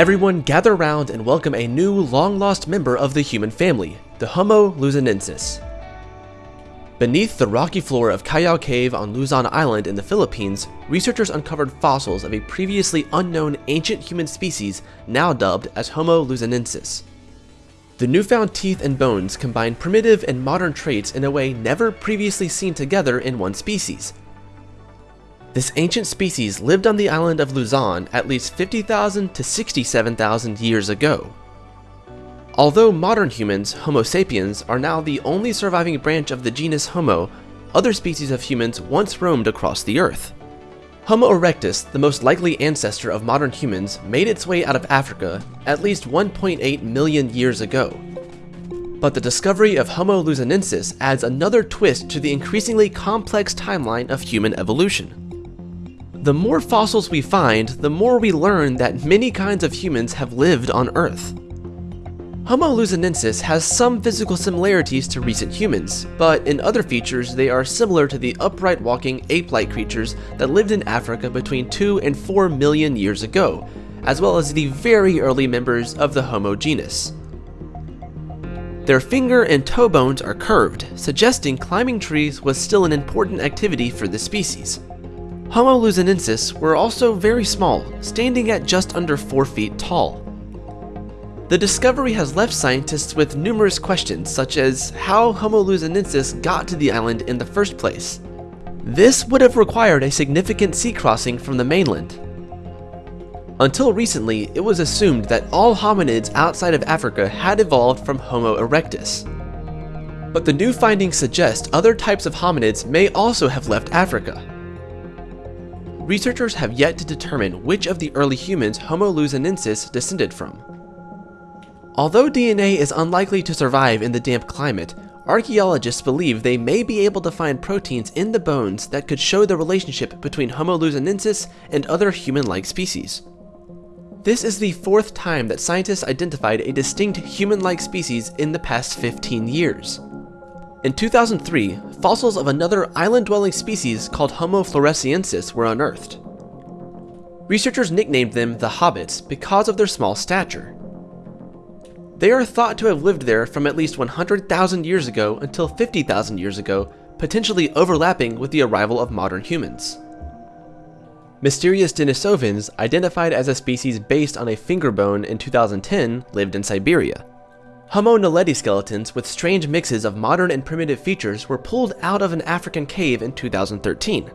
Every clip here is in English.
Everyone gather round and welcome a new long-lost member of the human family, the Homo luzonensis. Beneath the rocky floor of Callao Cave on Luzon Island in the Philippines, researchers uncovered fossils of a previously unknown ancient human species now dubbed as Homo luzonensis. The newfound teeth and bones combine primitive and modern traits in a way never previously seen together in one species. This ancient species lived on the island of Luzon at least 50,000 to 67,000 years ago. Although modern humans, Homo sapiens, are now the only surviving branch of the genus Homo, other species of humans once roamed across the Earth. Homo erectus, the most likely ancestor of modern humans, made its way out of Africa at least 1.8 million years ago. But the discovery of Homo luzonensis adds another twist to the increasingly complex timeline of human evolution. The more fossils we find, the more we learn that many kinds of humans have lived on Earth. Homo luzonensis has some physical similarities to recent humans, but in other features they are similar to the upright walking ape-like creatures that lived in Africa between 2 and 4 million years ago, as well as the very early members of the Homo genus. Their finger and toe bones are curved, suggesting climbing trees was still an important activity for the species. Homo luzonensis were also very small, standing at just under 4 feet tall. The discovery has left scientists with numerous questions, such as how Homo luzonensis got to the island in the first place. This would have required a significant sea crossing from the mainland. Until recently, it was assumed that all hominids outside of Africa had evolved from Homo erectus. But the new findings suggest other types of hominids may also have left Africa. Researchers have yet to determine which of the early humans Homo luzonensis descended from. Although DNA is unlikely to survive in the damp climate, archaeologists believe they may be able to find proteins in the bones that could show the relationship between Homo luzonensis and other human-like species. This is the fourth time that scientists identified a distinct human-like species in the past 15 years. In 2003, fossils of another island-dwelling species called Homo floresiensis were unearthed. Researchers nicknamed them the Hobbits because of their small stature. They are thought to have lived there from at least 100,000 years ago until 50,000 years ago, potentially overlapping with the arrival of modern humans. Mysterious Denisovans, identified as a species based on a finger bone in 2010, lived in Siberia. Homo naledi skeletons with strange mixes of modern and primitive features were pulled out of an African cave in 2013.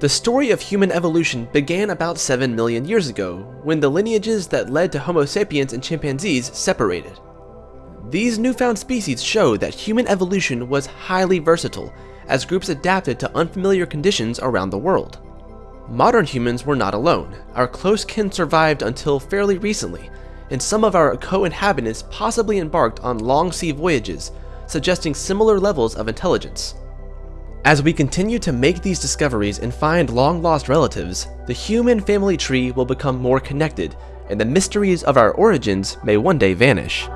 The story of human evolution began about 7 million years ago, when the lineages that led to Homo sapiens and chimpanzees separated. These newfound species show that human evolution was highly versatile, as groups adapted to unfamiliar conditions around the world. Modern humans were not alone. Our close kin survived until fairly recently, and some of our co-inhabitants possibly embarked on long sea voyages, suggesting similar levels of intelligence. As we continue to make these discoveries and find long-lost relatives, the human family tree will become more connected, and the mysteries of our origins may one day vanish.